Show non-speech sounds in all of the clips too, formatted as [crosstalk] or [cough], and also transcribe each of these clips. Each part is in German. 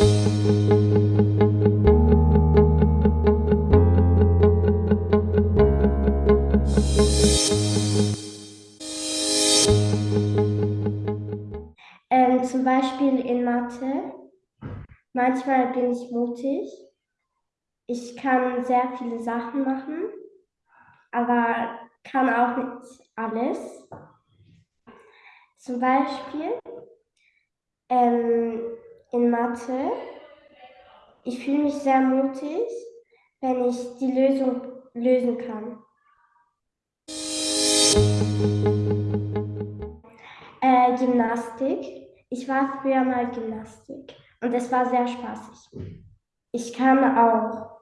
Ähm, zum Beispiel in Mathe. Manchmal bin ich mutig. Ich kann sehr viele Sachen machen, aber kann auch nicht alles. Zum Beispiel ähm, in Mathe. Ich fühle mich sehr mutig, wenn ich die Lösung lösen kann. Äh, Gymnastik. Ich war früher mal Gymnastik und es war sehr spaßig. Ich kann auch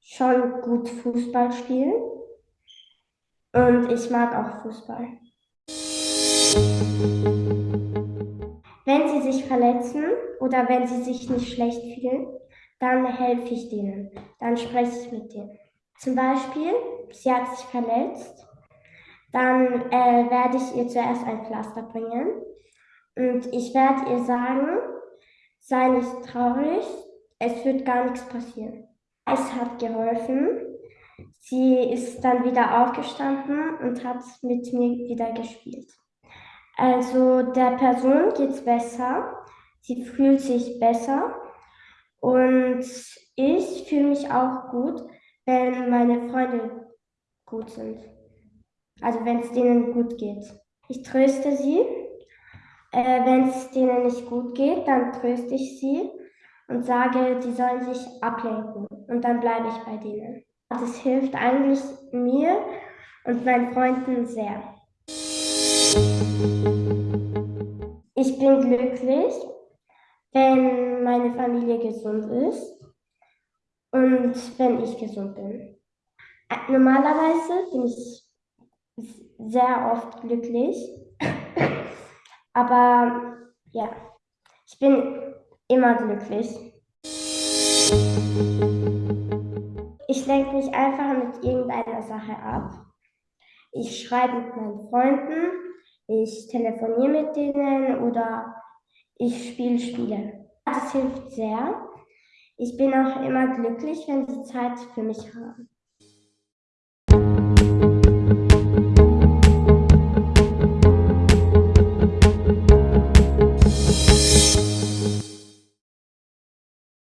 schon gut Fußball spielen und ich mag auch Fußball. Verletzen oder wenn sie sich nicht schlecht fühlen, dann helfe ich denen. Dann spreche ich mit denen. Zum Beispiel, sie hat sich verletzt, dann äh, werde ich ihr zuerst ein Pflaster bringen und ich werde ihr sagen, sei nicht traurig, es wird gar nichts passieren. Es hat geholfen. Sie ist dann wieder aufgestanden und hat mit mir wieder gespielt. Also der Person geht es besser, sie fühlt sich besser und ich fühle mich auch gut, wenn meine Freunde gut sind. Also wenn es denen gut geht. Ich tröste sie. Äh, wenn es denen nicht gut geht, dann tröste ich sie und sage, die sollen sich ablenken. Und dann bleibe ich bei denen. Das hilft eigentlich mir und meinen Freunden sehr. Ich bin glücklich, wenn meine Familie gesund ist und wenn ich gesund bin. Normalerweise bin ich sehr oft glücklich, [coughs] aber ja, ich bin immer glücklich. Ich lenke mich einfach mit irgendeiner Sache ab. Ich schreibe mit meinen Freunden, ich telefoniere mit denen oder ich spiele Spiele. Das hilft sehr. Ich bin auch immer glücklich, wenn sie Zeit für mich haben.